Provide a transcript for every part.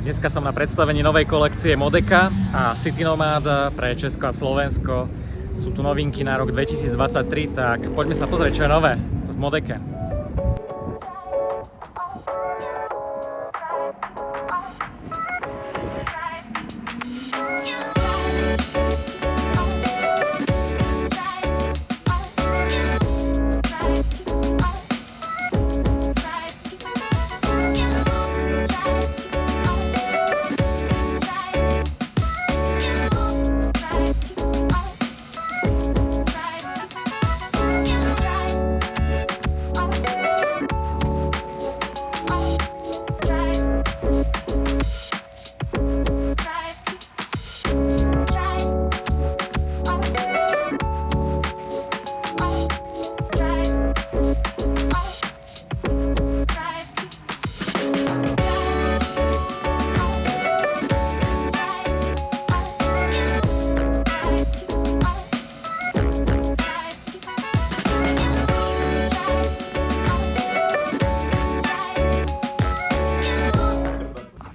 Tak dneska som na predstavení novej kolekcie Modeka a City Nomad pre Česko a Slovensko. Sú tu novinky na rok 2023, tak poďme sa pozrieť, čo je nové v Modeke.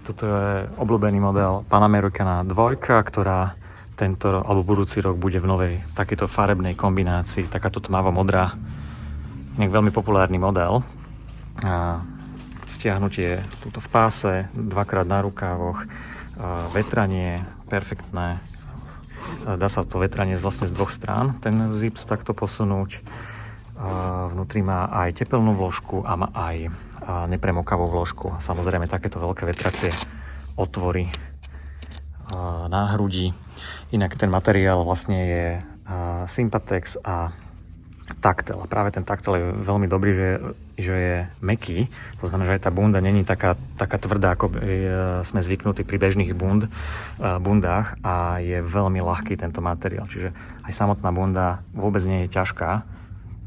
Toto je obľúbený model Panamericana 2, ktorá tento alebo budúci rok bude v novej takéto farebnej kombinácii, takáto tmavo-modrá. Inak veľmi populárny model. A stiahnutie tuto v páse, dvakrát na rukávoch, vetranie perfektné. Dá sa to vetranie vlastne z dvoch strán, ten zips takto posunúť. Vnútri má aj tepelnú vložku a má aj nepremokavú vložku. Samozrejme takéto veľké vetracie otvory na hrudi. Inak ten materiál vlastne je Sympatex a taktel. A práve ten taktel je veľmi dobrý, že, že je meký. To znamená, že aj tá bunda není taká, taká tvrdá, ako sme zvyknutí pri bežných bund, bundách a je veľmi ľahký tento materiál. Čiže aj samotná bunda vôbec nie je ťažká.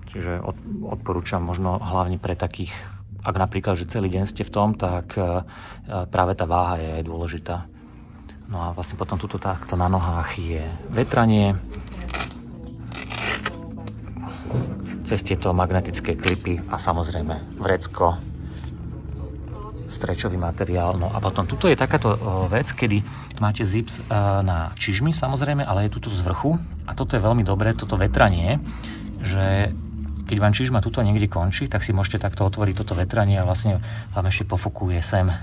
Čiže odporúčam možno hlavne pre takých ak napríklad, že celý deň ste v tom, tak e, práve tá váha je dôležitá. No a vlastne potom tuto takto na nohách je vetranie, cez tieto magnetické klipy a samozrejme vrecko, strečový materiál. No a potom tuto je takáto vec, kedy máte zips e, na čižmy samozrejme, ale je tuto z vrchu a toto je veľmi dobré, toto vetranie, že keď vám čižma tuto niekde končí, tak si môžete takto otvoriť toto vetranie a vlastne vám ešte pofokuje sem e,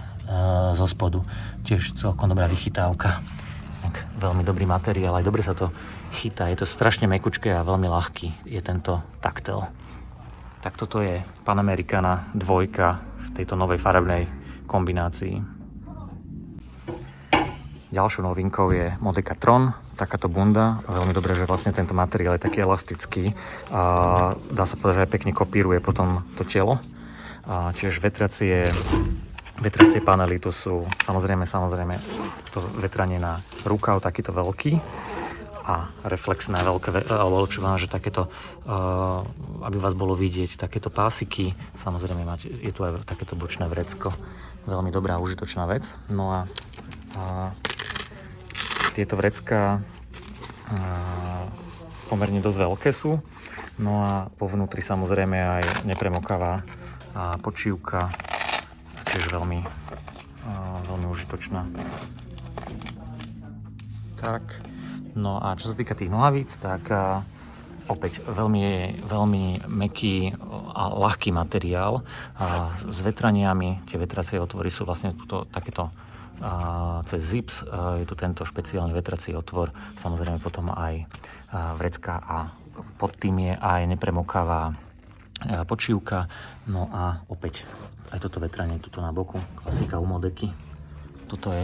zo spodu. Tiež celkom dobrá vychytávka. Tak, veľmi dobrý materiál, aj dobre sa to chytá. Je to strašne mekučké a veľmi ľahký je tento taktel. Tak toto je Panamericana dvojka v tejto novej farebnej kombinácii. Ďalšou novinkou je Modeka Tron, takáto bunda. Veľmi dobré, že vlastne tento materiál je taký elastický a dá sa povedať, že aj pekne kopíruje potom to telo. A tiež vetracie, vetracie panely, tu sú samozrejme, samozrejme to vetranie na rukav, takýto veľký a reflexné veľké, alebo lepšie že takéto, aby vás bolo vidieť, takéto pásiky, samozrejme máte, je tu aj takéto bočné vrecko, veľmi dobrá, užitočná vec. No a, a tieto vrecká pomerne dosť veľké sú. No a po vnútri samozrejme aj nepremokavá počívka, tiež veľmi, veľmi užitočná. Tak, no a čo sa týka tých nohavíc, tak opäť veľmi, veľmi meký a ľahký materiál a s vetraniami, tie vetracie otvory sú vlastne tuto, takéto a cez zips je tu tento špeciálny vetrací otvor, samozrejme potom aj vrecká a pod tým je aj nepremokavá počívka. No a opäť aj toto vetranie tuto na boku, klasika u Modeky. Toto je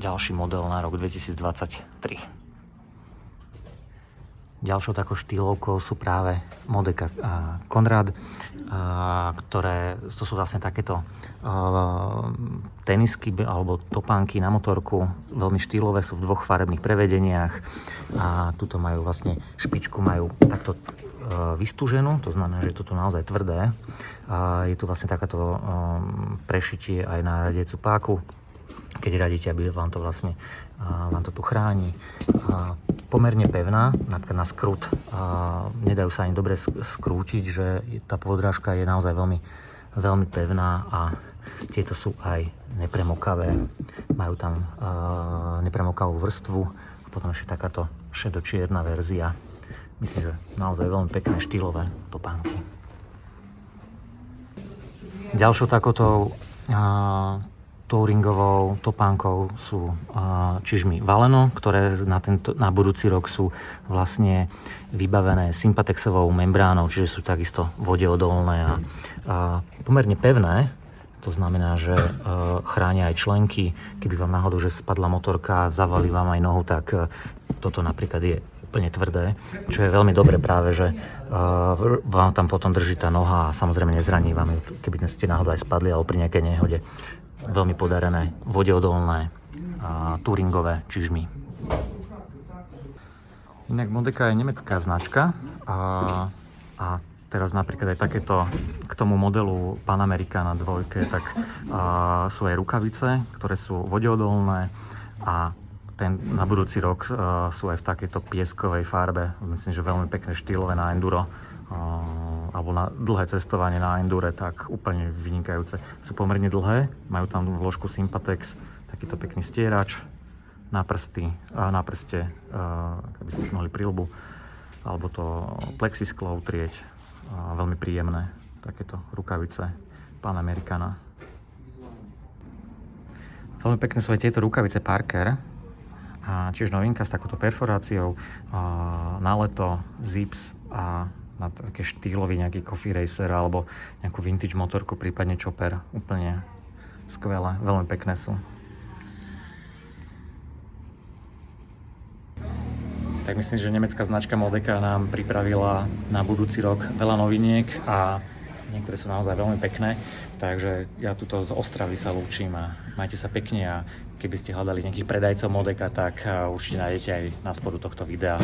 ďalší model na rok 2023. Ďalšou takou štýlovkou sú práve Modeka Konrad, ktoré to sú vlastne takéto tenisky alebo topánky na motorku, veľmi štýlové, sú v dvoch farebných prevedeniach a tuto majú vlastne špičku, majú takto vystúženú, to znamená, že je toto naozaj tvrdé. Je tu vlastne takáto prešitie aj na radiecu páku, keď radíte, aby vám to vlastne vám to tu chráni pomerne pevná, napríklad na skrut. A nedajú sa ani dobre skrútiť, že tá podrážka je naozaj veľmi, veľmi pevná a tieto sú aj nepremokavé. Majú tam uh, nepremokavú vrstvu a potom ešte takáto šedočierna verzia. Myslím, že naozaj veľmi pekné štýlové topánky. Ďalšou takouto touringovou topánkou sú čižmy Valeno, ktoré na, tento, na budúci rok sú vlastne vybavené sympatexovou membránou, čiže sú takisto vodeodolné a, a pomerne pevné. To znamená, že uh, chránia aj členky. Keby vám náhodou, že spadla motorka a zavalí vám aj nohu, tak uh, toto napríklad je úplne tvrdé, čo je veľmi dobre práve, že uh, vám tam potom drží tá noha a samozrejme nezraní vám ju, keby ste náhodou aj spadli alebo pri nejakej nehode veľmi podarené, vodeodolné, a touringové čižmy. Inak Modeka je nemecká značka a, a teraz napríklad aj takéto k tomu modelu Panamericana dvojke, tak a, sú aj rukavice, ktoré sú vodeodolné a ten, na budúci rok a, sú aj v takejto pieskovej farbe. Myslím, že veľmi pekné štýlové na enduro alebo na dlhé cestovanie na endure, tak úplne vynikajúce. Sú pomerne dlhé, majú tam vložku Sympatex, takýto pekný stierač na prsty, na prste, aby ste si mohli prilbu, alebo to plexisklo utrieť. Veľmi príjemné, takéto rukavice Panamericana. Veľmi pekné sú aj tieto rukavice Parker, tiež novinka s takouto perforáciou, na leto, zips a na také štýlový nejaký coffee racer alebo nejakú vintage motorku, prípadne chopper. Úplne skvelé, veľmi pekné sú. Tak myslím, že nemecká značka Modeka nám pripravila na budúci rok veľa noviniek a niektoré sú naozaj veľmi pekné. Takže ja tuto z Ostravy sa lúčim a majte sa pekne a keby ste hľadali nejakých predajcov Modeka, tak určite nájdete aj na spodu tohto videa.